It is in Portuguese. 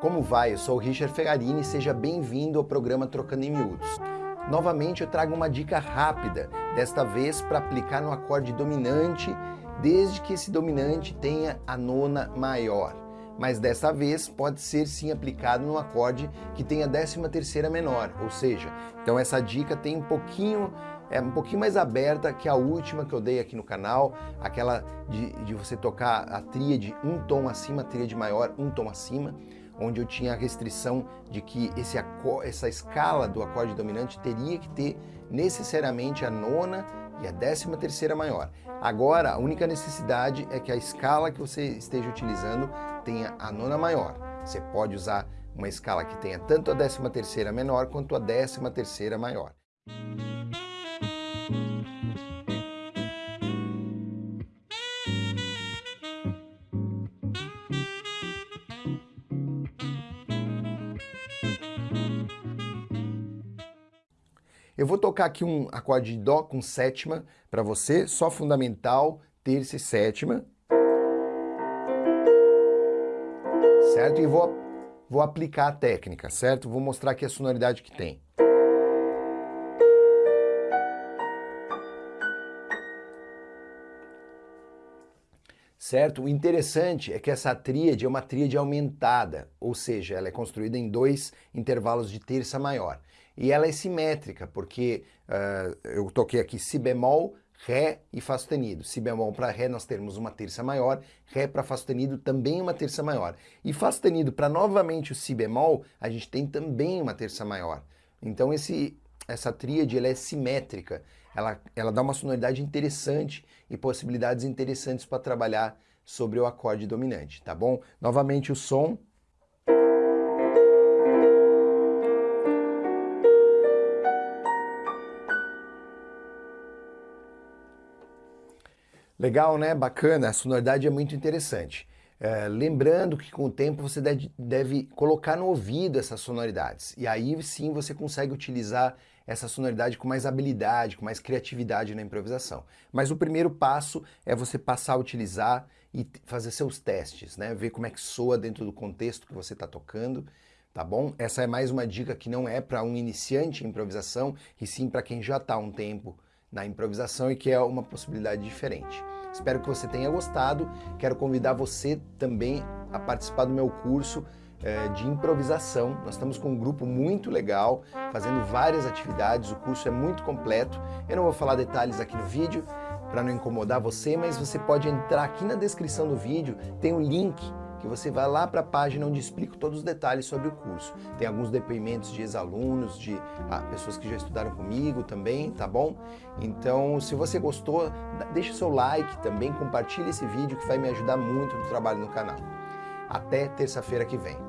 Como vai? Eu sou o Richard Fegarini e seja bem-vindo ao programa Trocando em Miúdos. Novamente eu trago uma dica rápida, desta vez para aplicar no acorde dominante, desde que esse dominante tenha a nona maior. Mas dessa vez pode ser sim aplicado no acorde que tenha a décima terceira menor, ou seja, então essa dica tem um pouquinho é um pouquinho mais aberta que a última que eu dei aqui no canal, aquela de, de você tocar a tríade um tom acima, tríade maior um tom acima, onde eu tinha a restrição de que esse, essa escala do acorde dominante teria que ter necessariamente a nona e a décima terceira maior. Agora, a única necessidade é que a escala que você esteja utilizando tenha a nona maior. Você pode usar uma escala que tenha tanto a décima terceira menor quanto a décima terceira maior. Eu vou tocar aqui um acorde de Dó com sétima para você, só fundamental, terça e sétima. Certo? E vou, vou aplicar a técnica, certo? Vou mostrar aqui a sonoridade que tem. certo? O interessante é que essa tríade é uma tríade aumentada, ou seja, ela é construída em dois intervalos de terça maior. E ela é simétrica, porque uh, eu toquei aqui si bemol, Ré e Fá sustenido. Si bemol para Ré nós temos uma terça maior, Ré para Fá sustenido também uma terça maior. E Fá sustenido para novamente o Si bemol, a gente tem também uma terça maior. Então esse, essa tríade ela é simétrica, ela, ela dá uma sonoridade interessante e possibilidades interessantes para trabalhar sobre o acorde dominante, tá bom? Novamente o som. Legal, né? Bacana, a sonoridade é muito interessante. É, lembrando que com o tempo você deve, deve, colocar no ouvido essas sonoridades. E aí sim você consegue utilizar essa sonoridade com mais habilidade, com mais criatividade na improvisação. Mas o primeiro passo é você passar a utilizar e fazer seus testes, né? Ver como é que soa dentro do contexto que você está tocando, tá bom? Essa é mais uma dica que não é para um iniciante em improvisação, e sim para quem já está há um tempo na improvisação e que é uma possibilidade diferente. Espero que você tenha gostado. Quero convidar você também a participar do meu curso é, de improvisação. Nós estamos com um grupo muito legal, fazendo várias atividades. O curso é muito completo. Eu não vou falar detalhes aqui no vídeo para não incomodar você, mas você pode entrar aqui na descrição do vídeo, tem um link que você vai lá para a página onde explico todos os detalhes sobre o curso. Tem alguns depoimentos de ex-alunos, de ah, pessoas que já estudaram comigo também, tá bom? Então, se você gostou, deixe seu like também, compartilhe esse vídeo que vai me ajudar muito no trabalho no canal. Até terça-feira que vem.